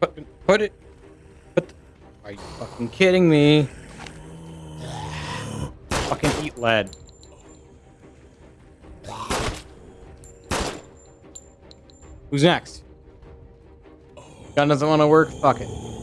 Put, put it. Put. The, are you fucking kidding me? Fucking eat lead. Who's next? Gun doesn't want to work. Fuck it.